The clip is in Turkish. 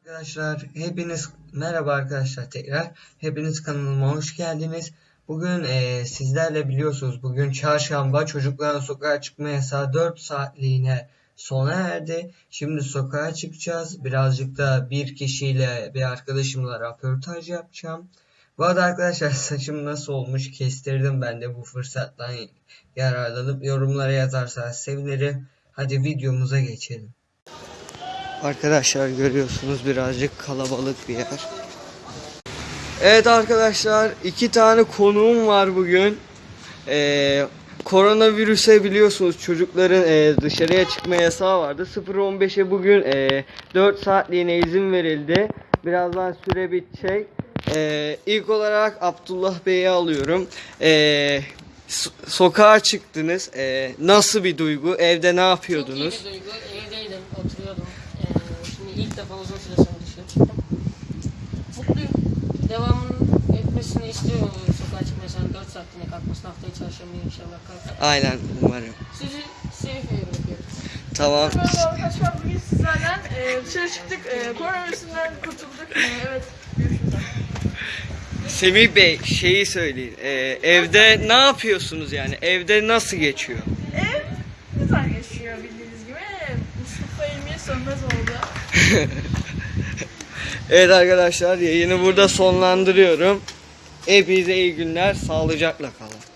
Arkadaşlar hepiniz merhaba arkadaşlar tekrar hepiniz kanalıma hoş geldiniz. Bugün eee, sizlerle biliyorsunuz bugün çarşamba çocukların sokağa çıkma yasağı 4 saatliğine sona erdi. Şimdi sokağa çıkacağız. Birazcık da bir kişiyle bir arkadaşımla röportaj yapacağım. Bu arada arkadaşlar saçım nasıl olmuş kestirdim ben de bu fırsattan yararlanıp yorumlara yazarsanız sevinirim. Hadi videomuza geçelim. Arkadaşlar görüyorsunuz birazcık kalabalık bir yer. Evet arkadaşlar iki tane konuğum var bugün. Ee, koronavirüse biliyorsunuz çocukların e, dışarıya çıkma yasağı vardı. 0-15'e bugün e, 4 saatliğine izin verildi. Birazdan süre bitecek. Ee, ilk olarak Abdullah Bey'i alıyorum. Ee, so- sokağa çıktınız. Ee, nasıl bir duygu? Evde ne yapıyordunuz? Çok iyi bir duygu. Evdeydim, oturuyordum. Şimdi ilk defa uzun süre sonra dışarı çıktım. Mutluyum. Devamının etmesini istiyorum sokağa çıkma yasağının 4 saatliğine kalkmasını. Haftaya çarşamba inşallah kalkar. Aynen umarım. Sizi bırakıyorum. Tamam. Merhaba arkadaşlar bugün sizlerden e, dışarı çıktık. E, koronavirüsünden kurtulduk. E, evet. Görüşürüz. Semih Bey şeyi söyleyin. Ee, evde ne yapıyorsunuz yani? Evde nasıl geçiyor? Ev güzel geçiyor bildiğiniz gibi. Mustafa ilmiye sönmez oldu. Evet arkadaşlar yayını burada sonlandırıyorum. Hepinize iyi günler. Sağlıcakla kalın.